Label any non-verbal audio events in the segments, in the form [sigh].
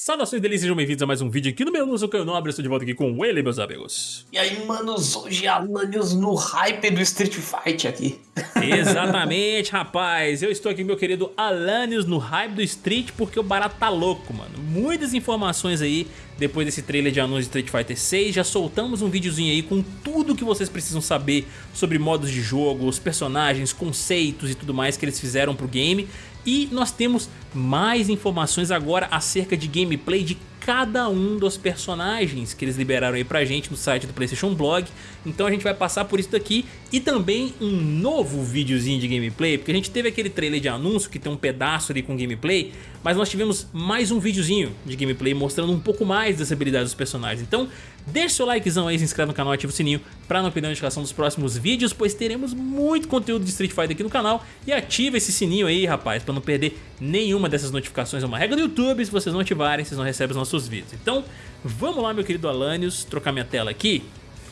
Saudações delícias, sejam bem-vindos a mais um vídeo aqui no meu Lúcio Caio Nobre, estou de volta aqui com ele, meus amigos. E aí, manos, hoje Alanios no hype do Street Fight aqui. [laughs] Exatamente, rapaz, eu estou aqui meu querido Alanios no hype do Street porque o barato tá louco, mano. Muitas informações aí depois desse trailer de anúncio de Street Fighter 6, já soltamos um videozinho aí com tudo que vocês precisam saber sobre modos de jogo, os personagens, conceitos e tudo mais que eles fizeram pro game. E nós temos mais informações agora acerca de gameplay de cada um dos personagens que eles liberaram aí pra gente no site do Playstation Blog. Então a gente vai passar por isso daqui e também um novo videozinho de gameplay, porque a gente teve aquele trailer de anúncio que tem um pedaço ali com gameplay, mas nós tivemos mais um videozinho de gameplay mostrando um pouco mais das habilidades dos personagens. Então deixa seu likezão aí, se inscreve no canal, ativa o sininho pra não perder a notificação dos próximos vídeos, pois teremos muito conteúdo de Street Fighter aqui no canal e ativa esse sininho aí, rapaz, pra não perder nenhuma dessas notificações. É uma regra do YouTube, se vocês não ativarem, vocês não recebem os nossos nossos vídeos. Então, vamos lá, meu querido Alanios, trocar minha tela aqui,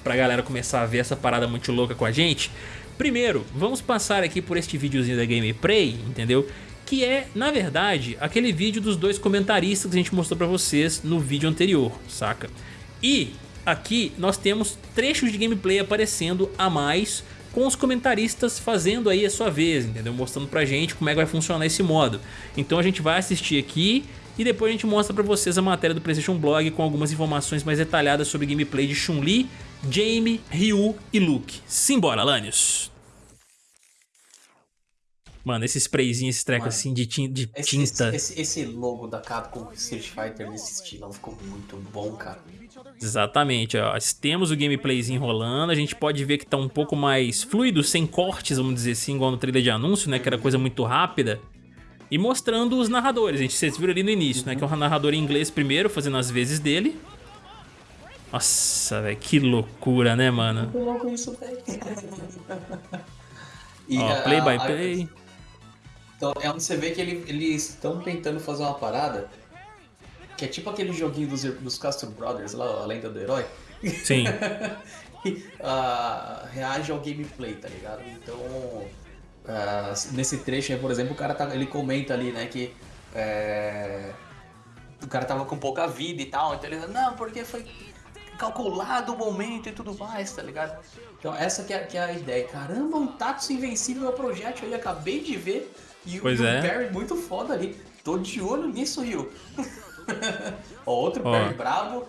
pra galera começar a ver essa parada muito louca com a gente. Primeiro, vamos passar aqui por este videozinho da Gameplay, entendeu? Que é, na verdade, aquele vídeo dos dois comentaristas que a gente mostrou pra vocês no vídeo anterior, saca? E aqui nós temos trechos de gameplay aparecendo a mais com os comentaristas fazendo aí a sua vez, entendeu? Mostrando pra gente como é que vai funcionar esse modo. Então a gente vai assistir aqui e depois a gente mostra pra vocês a matéria do Playstation Blog com algumas informações mais detalhadas sobre gameplay de Chun-Li, Jamie, Ryu e Luke. Simbora, Lanius! Mano, esse sprayzinho, esse treco assim de, tin de esse, tinta. Esse, esse, logo da Capcom Street Fighter nesse estilo ficou muito bom, cara. Exatamente, ó. Temos o gameplayzinho rolando, a gente pode ver que tá um pouco mais fluido, sem cortes, vamos dizer assim, igual no trailer de anúncio, né? Que era coisa muito rápida. E mostrando os narradores, a gente, vocês viram ali no início, uhum. né? Que é o narrador em inglês primeiro, fazendo as vezes dele. Nossa, velho, que loucura, né, mano? Muito louco isso, velho. Ó, play by play. Então, é onde você vê que ele, eles estão tentando fazer uma parada que é tipo aquele joguinho dos, dos Castro Brothers, lá, a lenda do herói. Sim. uh, [laughs] reage ao gameplay, tá ligado? Então, Uh, nesse trecho aí, por exemplo, o cara tá, ele comenta ali, né, que é, o cara tava com pouca vida e tal, então ele não, porque foi calculado o momento e tudo mais, tá ligado? Então essa que é, que é a ideia. Caramba, um Tatsu invencível é o projeto aí, acabei de ver. E pois o é. Muito foda ali. Tô de olho nisso, Rio. [laughs] Ó, outro Ó. Barry brabo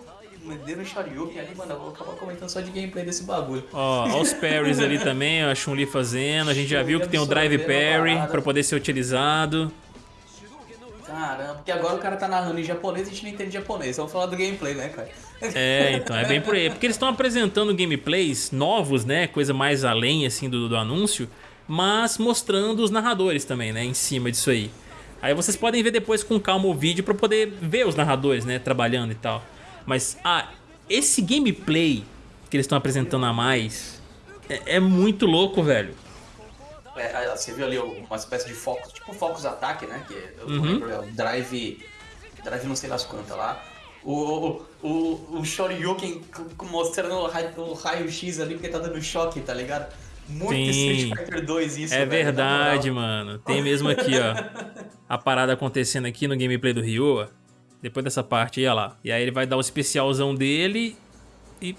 Mederam Shoryuken ali, mano, eu vou acabar comentando só de gameplay desse bagulho. Ó, ó os parries ali também, a Chun-Li fazendo. A gente já viu que tem o Drive Parry pra poder ser utilizado. Caramba, porque agora o cara tá narrando em japonês e a gente não entende japonês. Vamos falar do gameplay, né, cara? [laughs] É, então, é bem por aí. Porque eles estão apresentando gameplays novos, né? Coisa mais além, assim, do, do anúncio. Mas mostrando os narradores também, né? Em cima disso aí. Aí vocês podem ver depois com calma o vídeo pra poder ver os narradores, né? Trabalhando e tal. Mas, ah, esse gameplay que eles estão apresentando a mais é, é muito louco, velho. É, você viu ali uma espécie de focus, tipo Focus Attack, né? Que eu uhum. lembro, é o Drive. Drive não sei das quantas lá. O, o, o Shoryuken mostrando o raio-x raio ali porque tá dando choque, tá ligado? Muito Sim. Street Fighter 2 isso, É velho, verdade, mano. Tem mesmo aqui, ó. a parada acontecendo aqui no gameplay do Ryu, depois dessa parte aí, olha lá. E aí ele vai dar o especialzão dele e...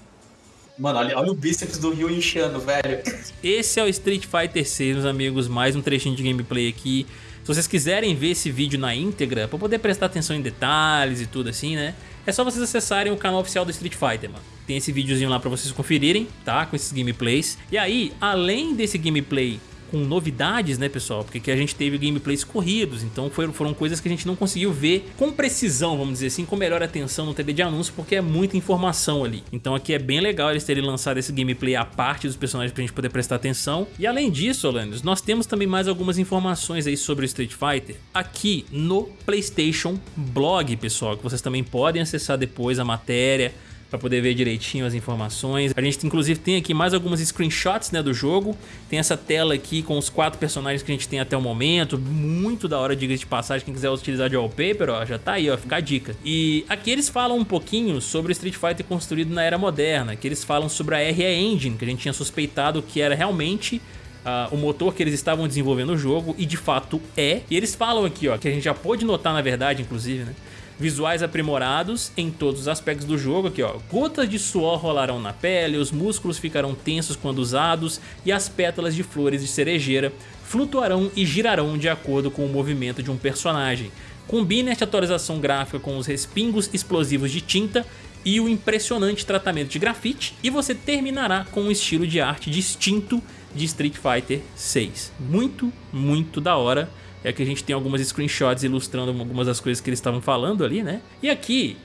Mano, olha, olha o bíceps do Ryu inchando, velho. Esse é o Street Fighter 6, meus amigos. Mais um trechinho de gameplay aqui. Se vocês quiserem ver esse vídeo na íntegra, pra poder prestar atenção em detalhes e tudo assim, né? É só vocês acessarem o canal oficial do Street Fighter, mano. Tem esse videozinho lá pra vocês conferirem, tá? Com esses gameplays. E aí, além desse gameplay com novidades, né, pessoal? Porque aqui a gente teve gameplays corridos, então foram, foram coisas que a gente não conseguiu ver com precisão, vamos dizer assim, com melhor atenção no TV de anúncio, porque é muita informação ali. Então aqui é bem legal eles terem lançado esse gameplay à parte dos personagens pra gente poder prestar atenção. E além disso, Orlandos, nós temos também mais algumas informações aí sobre o Street Fighter aqui no PlayStation Blog, pessoal, que vocês também podem acessar depois a matéria, para poder ver direitinho as informações. A gente inclusive tem aqui mais algumas screenshots né, do jogo. Tem essa tela aqui com os quatro personagens que a gente tem até o momento. Muito da hora, diga de passagem. Quem quiser utilizar de wallpaper, ó, já tá aí, ó, fica a dica. E aqui eles falam um pouquinho sobre o Street Fighter construído na era moderna. Que eles falam sobre a RE Engine, que a gente tinha suspeitado que era realmente Uh, o motor que eles estavam desenvolvendo o jogo e de fato é. E eles falam aqui, ó, que a gente já pôde notar na verdade, inclusive, né? Visuais aprimorados em todos os aspectos do jogo, aqui ó, gotas de suor rolarão na pele, os músculos ficarão tensos quando usados e as pétalas de flores de cerejeira flutuarão e girarão de acordo com o movimento de um personagem. Combine esta atualização gráfica com os respingos explosivos de tinta e o impressionante tratamento de grafite e você terminará com um estilo de arte distinto de Street Fighter 6. Muito, muito da hora. É que a gente tem algumas screenshots ilustrando algumas das coisas que eles estavam falando ali, né? E aqui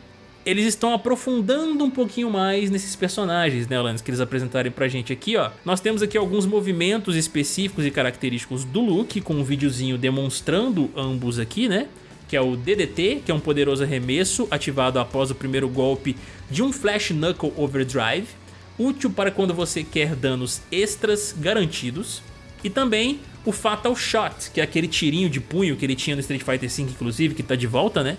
eles estão aprofundando um pouquinho mais nesses personagens, né, Alanis, que eles apresentarem pra gente aqui, ó. Nós temos aqui alguns movimentos específicos e característicos do Luke, com um videozinho demonstrando ambos aqui, né? Que é o DDT, que é um poderoso arremesso ativado após o primeiro golpe de um Flash Knuckle Overdrive, útil para quando você quer danos extras garantidos. E também o Fatal Shot, que é aquele tirinho de punho que ele tinha no Street Fighter V, inclusive, que tá de volta, né?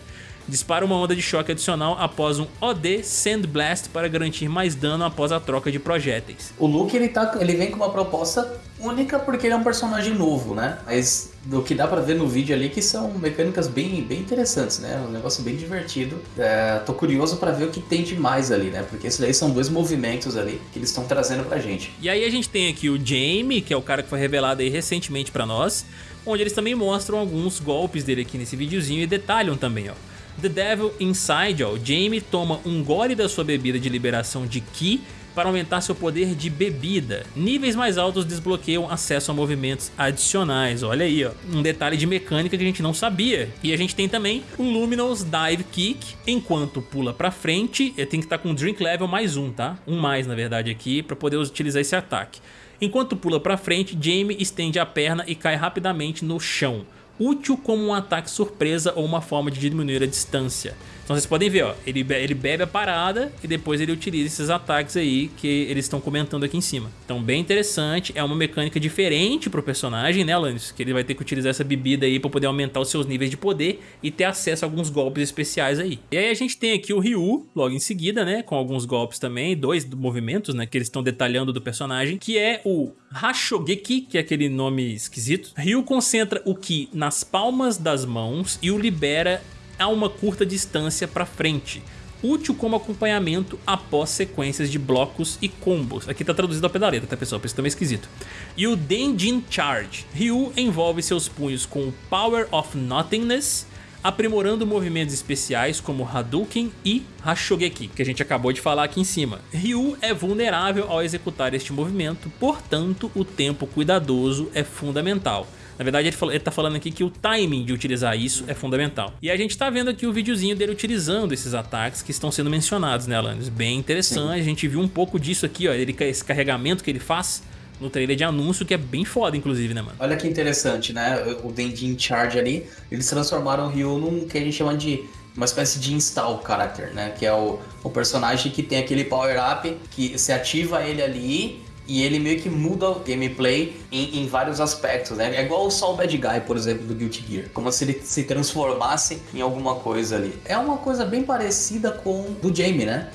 Dispara uma onda de choque adicional após um OD Sand Blast para garantir mais dano após a troca de projéteis. O Luke ele, tá, ele vem com uma proposta única porque ele é um personagem novo, né? Mas o que dá pra ver no vídeo ali que são mecânicas bem, bem interessantes, né? Um negócio bem divertido. É, tô curioso para ver o que tem de mais ali, né? Porque esses daí são dois movimentos ali que eles estão trazendo pra gente. E aí a gente tem aqui o Jamie, que é o cara que foi revelado aí recentemente pra nós, onde eles também mostram alguns golpes dele aqui nesse videozinho e detalham também, ó. The Devil Inside, ó, Jamie toma um gole da sua bebida de liberação de Ki para aumentar seu poder de bebida. Níveis mais altos desbloqueiam acesso a movimentos adicionais. Olha aí, ó, um detalhe de mecânica que a gente não sabia. E a gente tem também o Luminous Dive Kick. Enquanto pula para frente, tem que estar tá com Drink Level mais um, tá? Um mais, na verdade, aqui, para poder utilizar esse ataque. Enquanto pula para frente, Jamie estende a perna e cai rapidamente no chão útil como um ataque surpresa ou uma forma de diminuir a distância. Então vocês podem ver, ó, ele, be ele bebe a parada e depois ele utiliza esses ataques aí que eles estão comentando aqui em cima. Então bem interessante, é uma mecânica diferente pro personagem, né, Alanis? Que ele vai ter que utilizar essa bebida aí para poder aumentar os seus níveis de poder e ter acesso a alguns golpes especiais aí. E aí a gente tem aqui o Ryu, logo em seguida, né, com alguns golpes também, dois movimentos, né, que eles estão detalhando do personagem, que é o Hashogeki, que é aquele nome esquisito. Ryu concentra o Ki nas palmas das mãos e o libera a uma curta distância para frente, útil como acompanhamento após sequências de blocos e combos. Aqui tá traduzido da letra, tá pessoal? Por isso também esquisito. E o Denjin Charge. Ryu envolve seus punhos com o Power of Nothingness, aprimorando movimentos especiais como Hadouken e Hashogeki, que a gente acabou de falar aqui em cima. Ryu é vulnerável ao executar este movimento, portanto o tempo cuidadoso é fundamental. Na verdade, ele, ele tá falando aqui que o timing de utilizar isso é fundamental. E a gente tá vendo aqui o videozinho dele utilizando esses ataques que estão sendo mencionados, né, Alanis? Bem interessante, Sim. a gente viu um pouco disso aqui, ó, ele, esse carregamento que ele faz no trailer de anúncio, que é bem foda, inclusive, né, mano? Olha que interessante, né? O Denji Charge ali, eles transformaram o Ryu num que a gente chama de uma espécie de install character, né? Que é o, o personagem que tem aquele power-up que se ativa ele ali e ele meio que muda o gameplay em, em, vários aspectos, né? É igual o Sol Bad Guy, por exemplo, do Guilty Gear. Como se ele se transformasse em alguma coisa ali. É uma coisa bem parecida com do Jamie, né?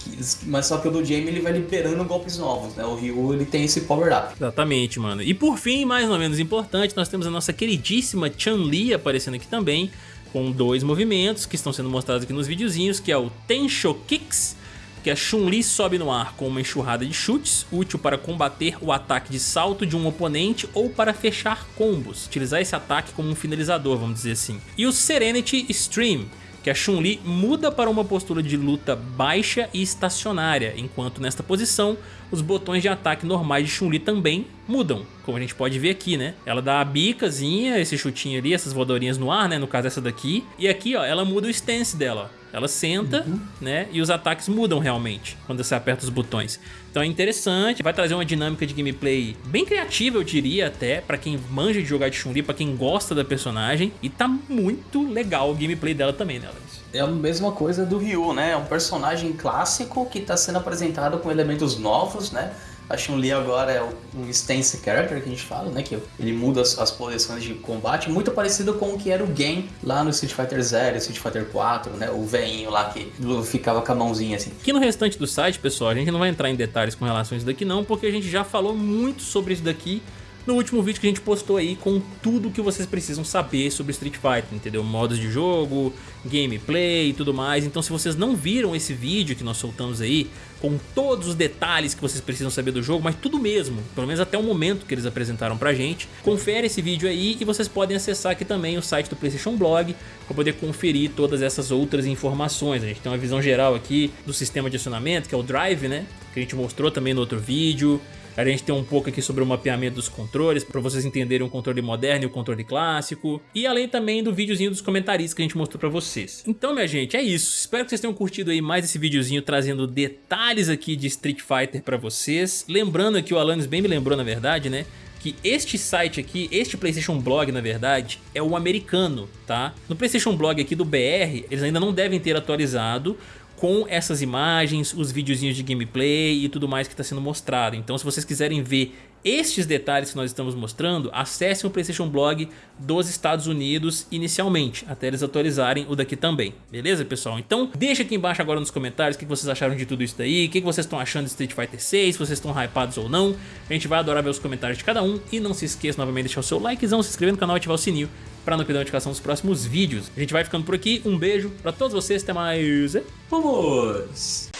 Mas só que o do Jamie ele vai liberando golpes novos, né? O Ryu ele tem esse power-up. Exatamente, mano. E por fim, mais ou menos importante, nós temos a nossa queridíssima Chun-Li aparecendo aqui também, com dois movimentos que estão sendo mostrados aqui nos videozinhos, que é o Tensho Kicks que a Chun-Li sobe no ar com uma enxurrada de chutes, útil para combater o ataque de salto de um oponente ou para fechar combos, utilizar esse ataque como um finalizador, vamos dizer assim. E o Serenity Stream, que a Chun-Li muda para uma postura de luta baixa e estacionária, enquanto nesta posição os botões de ataque normais de Chun-Li também mudam, como a gente pode ver aqui, né? Ela dá a bicazinha, esse chutinho ali, essas voadorinhas no ar, né? No caso essa daqui. E aqui, ó, ela muda o stance dela. Ela senta, uhum. né? E os ataques mudam realmente quando você aperta os botões. Então é interessante, vai trazer uma dinâmica de gameplay bem criativa, eu diria até, pra quem manja de jogar de Chun-Li, pra quem gosta da personagem. E tá muito legal o gameplay dela também, né, Alex? É a mesma coisa do Ryu, né? É um personagem clássico que tá sendo apresentado com elementos novos, né? A Chun-Li agora é um stance character que a gente fala, né? Que ele muda as, as, posições de combate, muito parecido com o que era o Gen lá no Street Fighter 0, Street Fighter 4, né? O veinho lá que ficava com a mãozinha assim. Aqui no restante do site, pessoal, a gente não vai entrar em detalhes com relação a isso daqui não, porque a gente já falou muito sobre isso daqui no último vídeo que a gente postou aí com tudo que vocês precisam saber sobre Street Fighter, entendeu? Modos de jogo, gameplay e tudo mais. Então se vocês não viram esse vídeo que nós soltamos aí, com todos os detalhes que vocês precisam saber do jogo, mas tudo mesmo, pelo menos até o momento que eles apresentaram pra gente, confere esse vídeo aí e vocês podem acessar aqui também o site do Playstation Blog para poder conferir todas essas outras informações. A gente tem uma visão geral aqui do sistema de acionamento, que é o Drive, né? Que a gente mostrou também no outro vídeo. A gente tem um pouco aqui sobre o mapeamento dos controles, para vocês entenderem o controle moderno e o controle clássico. E além também do videozinho dos comentaristas que a gente mostrou para vocês. Então, minha gente, é isso. Espero que vocês tenham curtido aí mais esse videozinho trazendo detalhes aqui de Street Fighter para vocês. Lembrando que o Alanis bem me lembrou, na verdade, né? que este site aqui, este Playstation Blog na verdade, é o americano, tá? No Playstation Blog aqui do BR, eles ainda não devem ter atualizado, com essas imagens, os videozinhos de gameplay e tudo mais que está sendo mostrado. Então se vocês quiserem ver estes detalhes que nós estamos mostrando, acessem o Playstation Blog dos Estados Unidos inicialmente, até eles atualizarem o daqui também, beleza pessoal? Então deixa aqui embaixo agora nos comentários o que vocês acharam de tudo isso daí, o que vocês estão achando de Street Fighter 6, se vocês estão hypados ou não, a gente vai adorar ver os comentários de cada um, e não se esqueça novamente de deixar o seu likezão, se inscrever no canal e ativar o sininho para não perder a notificação dos próximos vídeos. A gente vai ficando por aqui, um beijo para todos vocês, até mais, vamos!